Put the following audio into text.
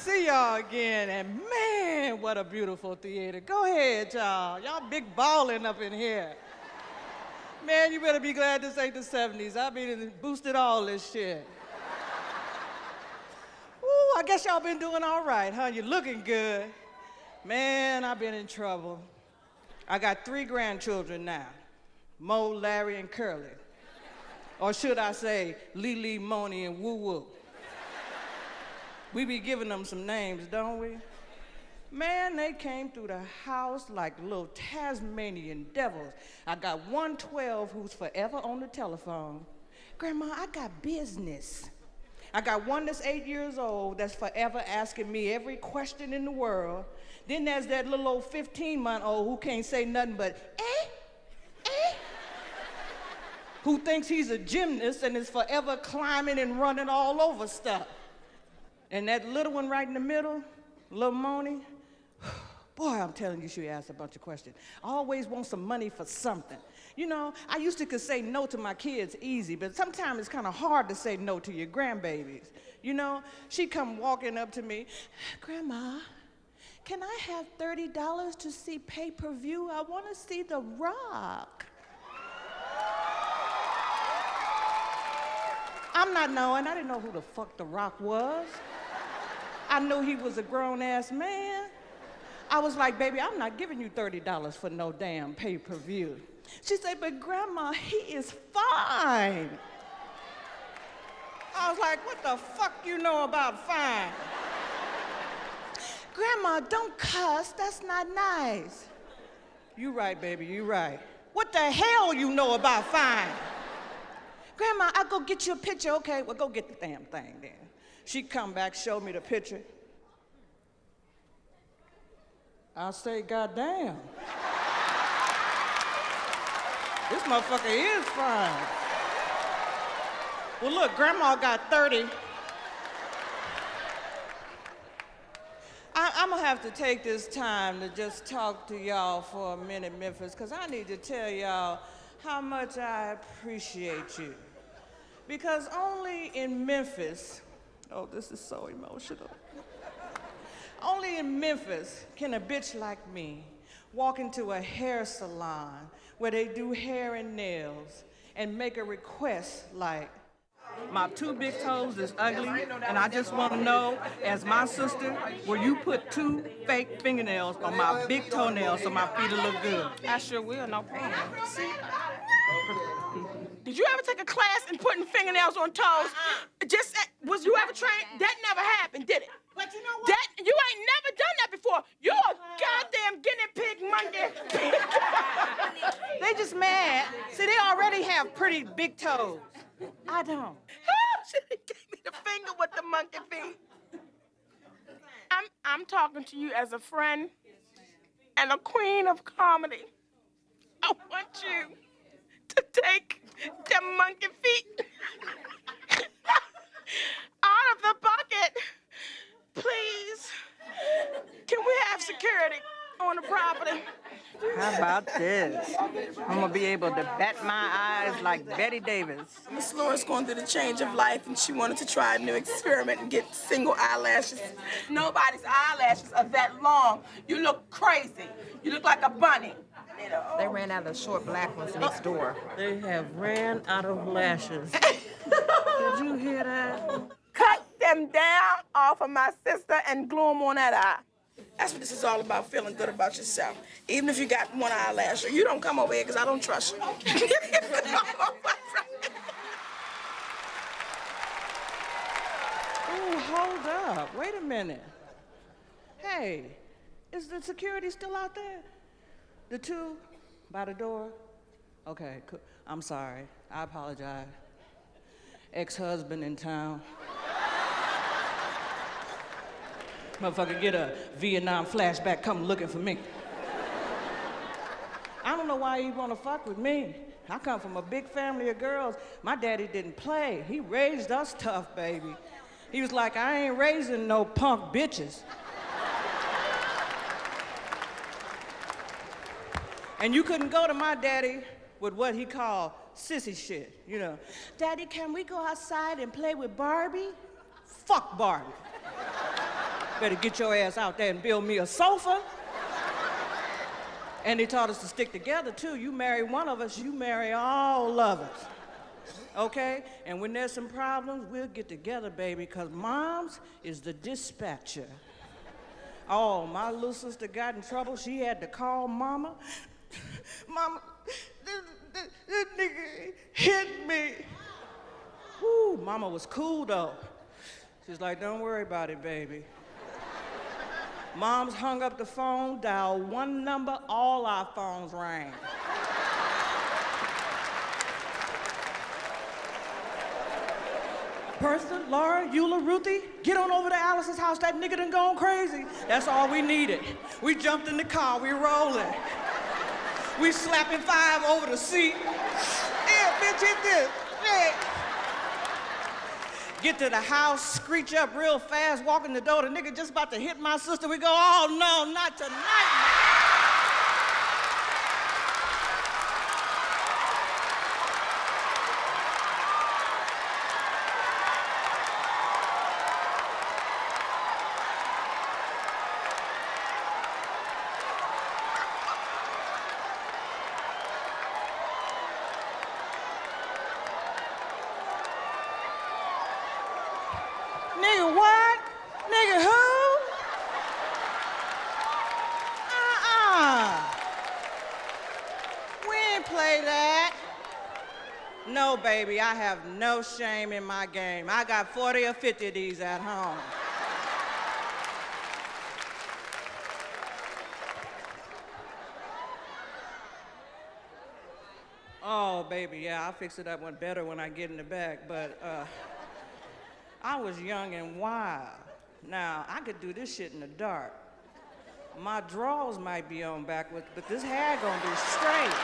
see y'all again, and man, what a beautiful theater. Go ahead, y'all. Y'all big balling up in here. Man, you better be glad this ain't the 70s. I've been boosted all this shit. Ooh, I guess y'all been doing all right, huh? You're looking good. Man, I've been in trouble. I got three grandchildren now, Mo, Larry, and Curly. Or should I say, Lily, Moni, and Woo Woo. We be giving them some names, don't we? Man, they came through the house like little Tasmanian devils. I got 112 who's forever on the telephone. Grandma, I got business. I got one that's eight years old that's forever asking me every question in the world. Then there's that little old 15 month old who can't say nothing but, eh, eh, who thinks he's a gymnast and is forever climbing and running all over stuff. And that little one right in the middle, little Moni, boy, I'm telling you, she asked a bunch of questions. I always want some money for something. You know, I used to could say no to my kids easy, but sometimes it's kind of hard to say no to your grandbabies. You know, she come walking up to me, Grandma, can I have $30 to see pay-per-view? I want to see The Rock. I'm not knowing. I didn't know who the fuck The Rock was. I knew he was a grown-ass man. I was like, baby, I'm not giving you $30 for no damn pay-per-view. She said, but grandma, he is fine. I was like, what the fuck you know about fine? grandma, don't cuss, that's not nice. You right, baby, you right. What the hell you know about fine? Grandma, I'll go get you a picture. Okay, well, go get the damn thing then. She come back, showed me the picture. I say, goddamn. this motherfucker is fine. Well, look, grandma got 30. I, am gonna have to take this time to just talk to y'all for a minute, Memphis, because I need to tell y'all how much I appreciate you. Because only in Memphis Oh, this is so emotional. Only in Memphis can a bitch like me walk into a hair salon where they do hair and nails and make a request like, my two big toes is ugly, and I just want to know, as my sister, will you put two fake fingernails on my big toenails so my feet will look good? I sure will, no problem. Did you ever take a class in putting fingernails on toes? Uh-uh. Just uh, was you ever trained? That never happened, did it? But you know what? That you ain't never done that before. You're a uh-huh. goddamn guinea pig monkey. they just mad. See, they already have pretty big toes. I don't. Oh, she gave me the finger with the monkey feet. I'm I'm talking to you as a friend and a queen of comedy. I want you to take the monkey feet out of the bucket. Please. Can we have security on the property? How about this? I'm gonna be able to bat my eyes like Bette Davis. Miss Laura's going through the change of life and she wanted to try a new experiment and get single eyelashes. Nobody's eyelashes are that long. You look crazy. You look like a bunny. They ran out of the short black ones next uh, door. They have ran out of lashes. Did you hear that? Cut them down off of my sister and glue them on that eye. That's what this is all about, feeling good about yourself. Even if you got one eyelash, you don't come over here because I don't trust you. Ooh, hold up. Wait a minute. Hey, is the security still out there? The two by the door? Okay, cool. I'm sorry. I apologize. Ex-husband in town. Motherfucker get a Vietnam flashback come looking for me. I don't know why he wanna fuck with me. I come from a big family of girls. My daddy didn't play. He raised us tough, baby. He was like, I ain't raising no punk bitches. And you couldn't go to my daddy with what he called sissy shit, you know. Daddy, can we go outside and play with Barbie? Fuck Barbie. Better get your ass out there and build me a sofa. And they taught us to stick together too. You marry one of us, you marry all of us. Okay? And when there's some problems, we'll get together, baby, because mom's is the dispatcher. Oh, my little sister got in trouble. She had to call mama. Mama, this, this, this nigga hit me. Woo, mama was cool though. She's like, don't worry about it, baby. Mom's hung up the phone, dialed one number, all our phones rang. Bertha, Laura, Eula, Ruthie, get on over to Alice's house. That nigga done gone crazy. That's all we needed. We jumped in the car, we rolling. We slapping five over the seat. Yeah, bitch, hit this. Yeah. Get to the house, screech up real fast, walk in the door. The nigga just about to hit my sister. We go, oh no, not tonight. Nigga, what? Nigga, who? Uh-uh. We ain't play that. No, baby, I have no shame in my game. I got 40 or 50 of these at home. Oh, baby, yeah, I'll fix it up one better when I get in the back, but, uh, I was young and wild. Now, I could do this shit in the dark. My drawers might be on backwards, but this hair gonna be straight.